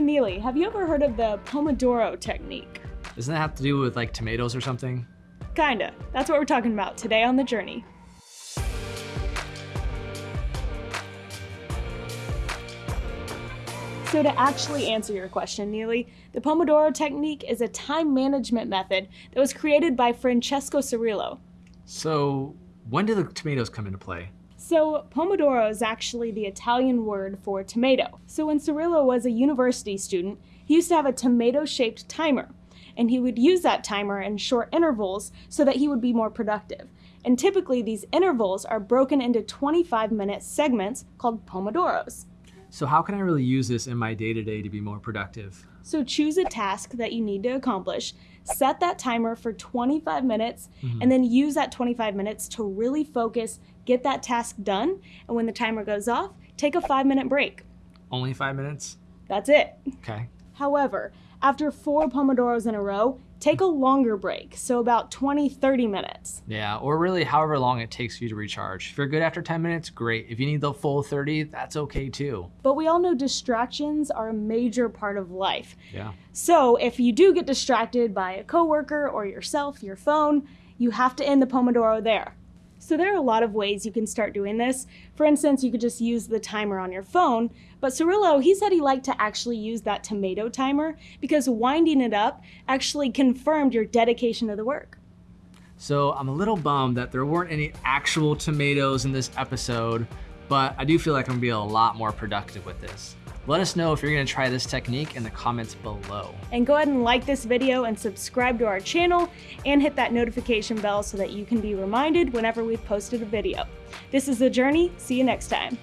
Neely, have you ever heard of the Pomodoro technique? Doesn't that have to do with like tomatoes or something? Kinda. That's what we're talking about today on The Journey. So to actually answer your question, Neely, the Pomodoro technique is a time management method that was created by Francesco Cirillo. So when do the tomatoes come into play? So Pomodoro is actually the Italian word for tomato. So when Cirillo was a university student, he used to have a tomato-shaped timer, and he would use that timer in short intervals so that he would be more productive. And typically these intervals are broken into 25-minute segments called Pomodoros. So how can I really use this in my day-to-day -to, -day to be more productive? So choose a task that you need to accomplish, set that timer for 25 minutes, mm -hmm. and then use that 25 minutes to really focus, get that task done, and when the timer goes off, take a five minute break. Only five minutes? That's it. Okay. However, after four Pomodoros in a row, take a longer break, so about 20, 30 minutes. Yeah, or really however long it takes you to recharge. If you're good after 10 minutes, great. If you need the full 30, that's okay too. But we all know distractions are a major part of life. Yeah. So if you do get distracted by a coworker or yourself, your phone, you have to end the Pomodoro there. So there are a lot of ways you can start doing this. For instance, you could just use the timer on your phone, but Cirillo, he said he liked to actually use that tomato timer because winding it up actually confirmed your dedication to the work. So I'm a little bummed that there weren't any actual tomatoes in this episode, but I do feel like I'm gonna be a lot more productive with this. Let us know if you're gonna try this technique in the comments below. And go ahead and like this video and subscribe to our channel and hit that notification bell so that you can be reminded whenever we've posted a video. This is The Journey. See you next time.